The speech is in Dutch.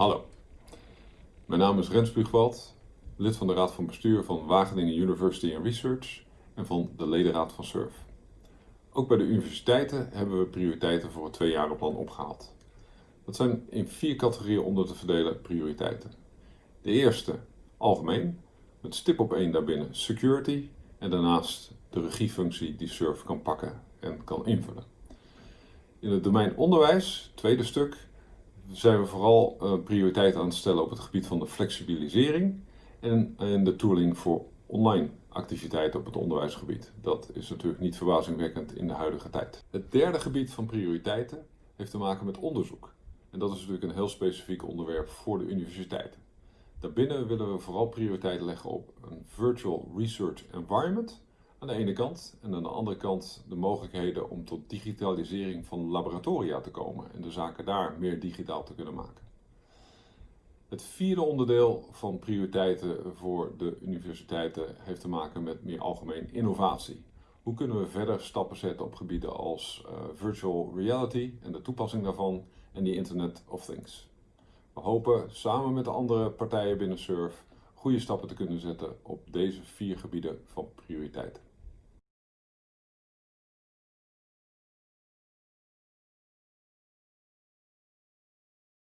Hallo, mijn naam is Rens Spuugwald, lid van de Raad van Bestuur van Wageningen University and Research en van de ledenraad van SURF. Ook bij de universiteiten hebben we prioriteiten voor het tweejarenplan opgehaald. Dat zijn in vier categorieën onder te verdelen prioriteiten. De eerste, algemeen, met stip op één daarbinnen security en daarnaast de regiefunctie die SURF kan pakken en kan invullen. In het domein onderwijs, tweede stuk, zijn we vooral uh, prioriteit aan het stellen op het gebied van de flexibilisering en, en de tooling voor online activiteiten op het onderwijsgebied. Dat is natuurlijk niet verbazingwekkend in de huidige tijd. Het derde gebied van prioriteiten heeft te maken met onderzoek. En dat is natuurlijk een heel specifiek onderwerp voor de universiteiten. Daarbinnen willen we vooral prioriteit leggen op een virtual research environment aan de ene kant en aan de andere kant de mogelijkheden om tot digitalisering van laboratoria te komen en de zaken daar meer digitaal te kunnen maken. Het vierde onderdeel van prioriteiten voor de universiteiten heeft te maken met meer algemeen innovatie. Hoe kunnen we verder stappen zetten op gebieden als uh, virtual reality en de toepassing daarvan en die Internet of Things. We hopen samen met de andere partijen binnen SURF goede stappen te kunnen zetten op deze vier gebieden van prioriteit.